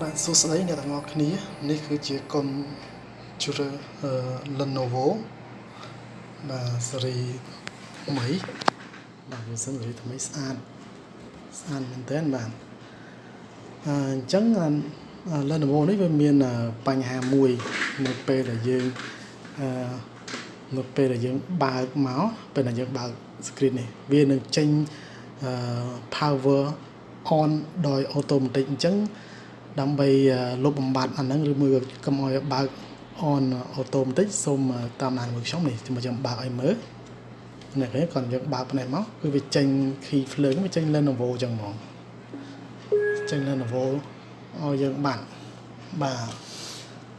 បាទសួស្តីអ្នកទាំងអស់គ្នានេះគឺជាកុំ computer Lenovo បាទស៊េរីថ្មីបាទវាសិនស៊េរីថ្មីស្អាតស្អាតមែនទែនបាទអញ្ចឹង Lenovo នេះវាមានបញ្ហាមួយនៅពេលដែលយើងអឺនៅពេលដែលយើងបើកមកពេលដែលយើងបើក screen នេះវានឹងចេញ power on ដោយ automatic អញ្ចឹង ដើម្បីលុបបំបត្តិអាហ្នឹងឬមួយកុំឲ្យបើក on auto បន្តិចសូមតាមដានមួយខ្ញុំនេះខ្ញុំចាំបើកឲ្យមើលនេះគេគាត់យើងបើកផ្នែកមកគឺវាចេញ key flare វាចេញ Lenovo អញ្ចឹងហ្មងចេញ Lenovo ឲ្យយើងបានបាទ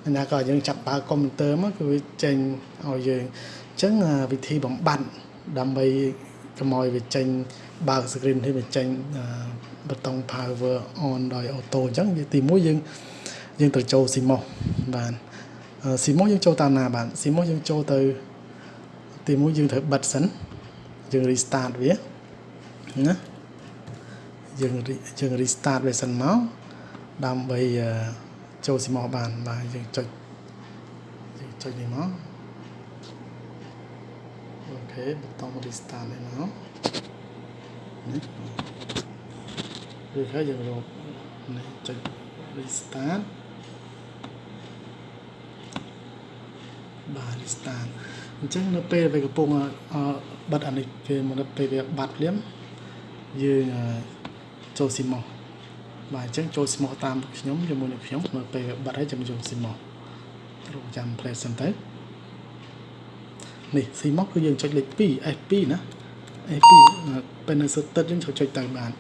អញ្ញាក៏យើងចាប់បើកកុំព្យូទ័រមកគឺវាចេញឲ្យយើងអញ្ចឹងវិធីបំបត្តិដើម្បីកុំឲ្យវាចេញ បើក screen នេះវាចេញប៊ូតុង power on ដោយ auto អញ្ចឹងទី1យើងយើងត្រូវចូល CMOS បាទ CMOS យើងចូលតាមណាបាទ CMOS យើងចូលទៅទី1យើងត្រូវបិទសិនយើង restart វាណាយើងយើង restart វាសិនមកដើម្បីចូល CMOS បានបាទយើងចុចយើងចុចនេះមកអូខេប៊ូតុង restart នេះមក នេះឬហើយយើងរកនេះចុច restart បាទ restart អញ្ចឹងនៅពេលវាកំពុងបិទអានេះគេមកនៅពេលវាបាត់ភ្លាមយើងចូល CMOS បាទអញ្ចឹងចូល CMOS តាមខ្ញុំជាមួយនឹងខ្ញុំនៅពេលវាបាត់ហើយចាំចូល CMOS រកចាំ play សិនទៅនេះ CMOS គឺយើងចុចលេខ2 F2 ណា F2 ពេលនៅសុទ្ធទឹកយើងចុចទៅបាន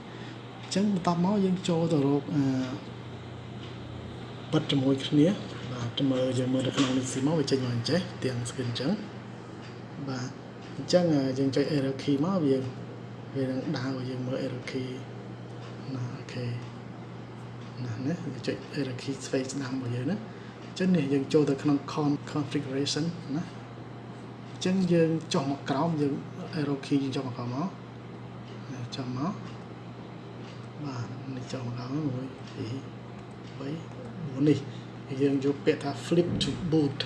អញ្ចឹងបន្ទាប់មកយើងចូលទៅរកអឺបិទជាមួយគ្នាបាទមើលយើងមើលនៅក្នុងនេះស៊ីមកវាចេញមកអញ្ចេះទាំង screen អញ្ចឹងបាទអញ្ចឹងយើងចុច arrow key មកវាវានឹងដើរឲ្យយើងមើល arrow key ណាអូខេណានេះយើងចុច arrow key ស្វែងស្ដាំរបស់យើងណាអញ្ចឹងនេះយើងចូលទៅក្នុង configuration ណាអញ្ចឹងយើងចុះមកក្រោមយើង arrow key យើងចុះមកក្រោមមកចុះមកបាទនេះចូលមកដល់1 2 3 4នេះយើងយកពាក្យថា flip to boot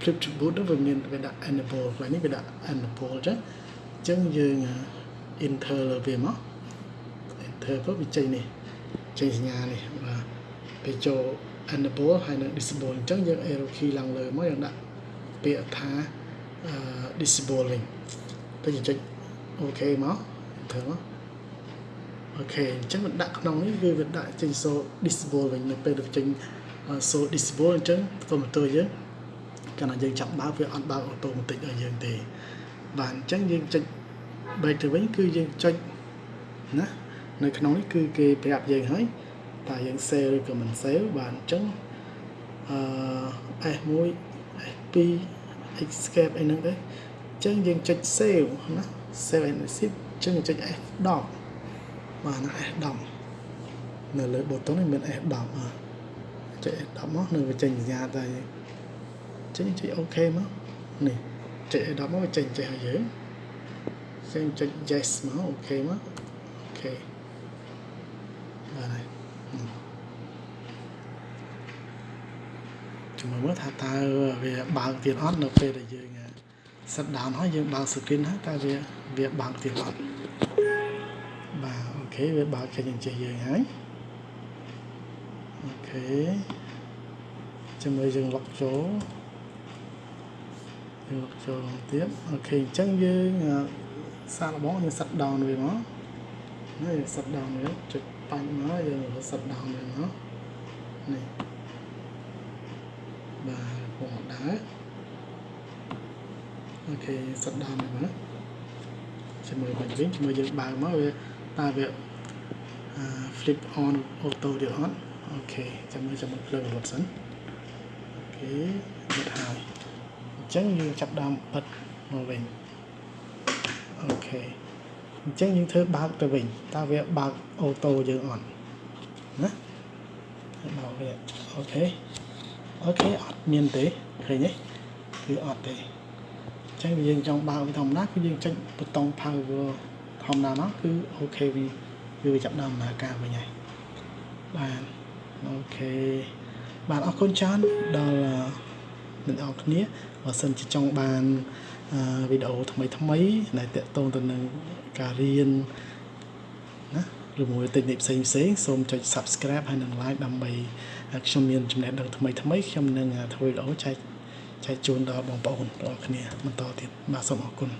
flip to boot នោះវាមានវាដាក់ enable ខ្លះនេះវាដាក់ enable ចឹងអញ្ចឹងយើង enter លើវាមក enter ទៅវាចេញនេះចេញសញ្ញានេះបាទពេលចូល enable ហើយនឹង disable អញ្ចឹងយើង arrow key ឡើងលើមកយើងដាក់ពាក្យថា disable វិញ ទៅចុច OK មក enter មកអូខេអញ្ចឹងវាដាក់ក្នុងនេះគឺវាដាក់ចេញ so disable វិញនៅពេលចេញ so disable អញ្ចឹងកុំព្យូទ័រយើងកាលណាយើងចាប់បើកវាអត់បើកអូតូម៉ាទិកឲ្យយើងទេបាទអញ្ចឹងយើងចុច break ទៅវិញគឺយើងចុចណានៅក្នុងនេះគឺគេប្រាប់យើងហើយតើយើង save ឬក៏មិន save បាទអញ្ចឹងអឺ S1 S2 escape អីហ្នឹងទៅអញ្ចឹងយើងចុច save ណា save and exit អញ្ចឹងចុច F10 បាទណា S10 នៅលើប៊ូតុងនេះមាន S10 បាទចុច S10 មកនៅវាចេញសញ្ញាតែចេញចុច OK មកនេះចុច S10 មកវាចេញចេះឲ្យយើងចេញចុច Yes មក OK មកអូខេបាទហើយជំនួយមើលថាតើវាបើកទៀតអត់នៅពេលដែលយើង set down ហើយយើងបើក screen ហើយតើវាវាបើកទៀតអត់ខេវាបើកចេញអញ្ចេះយើងហើយអូខេជាមួយយើងលុកចូលយើងលុកចូលទៀតអូខេអញ្ចឹងយើងសាកល្បងយើងសិត down វាមកហើយសិត down វាចុចបាញ់មកយើងសិត down វាមកនេះបាទពងដើរ អូខេសិត down វាមកជាមួយបាញ់វិញជាមួយយើងបើកមកវាតើវា flip on auto ទៀតអត់ okay ចាំមើលចាំមើលភ្លើងរត់សិន okay បិទហើយអញ្ចឹងយើងចាប់ដើមបិទមកវិញ okay អញ្ចឹងយើងធ្វើបើកទៅវិញតើវាបើក auto យើងអត់ណាបើកវា okay okay អត់មានទេឃើញទេគឺអត់ទេអញ្ចឹងយើងចង់បើកវាធម្មតាគឺយើងចុចប៊ូតុង power ធម្មតាមកគឺអូខេវាគឺវាចាប់ដើមដំណើរការវិញហើយបាទអអូខេបាទអរគុណច្រើនដល់អ្នកនរគ្នាបើសិនជាចង់បានវីដេអូថ្មីថ្មីដែលតាក់ទងទៅនឹងការរៀនណាឬមួយតិចនិចផ្សេងផ្សេងសូមចុច Subscribe ហើយនិង Like ដើម្បីខ្ញុំមានចំណេះដឹងថ្មីថ្មីខ្ញុំនឹងធ្វើវីដេអូចែក ចែកជូនដល់បងប្អូនទាំងអស់គ្នាបន្តទៀតបាទសូមអរគុណ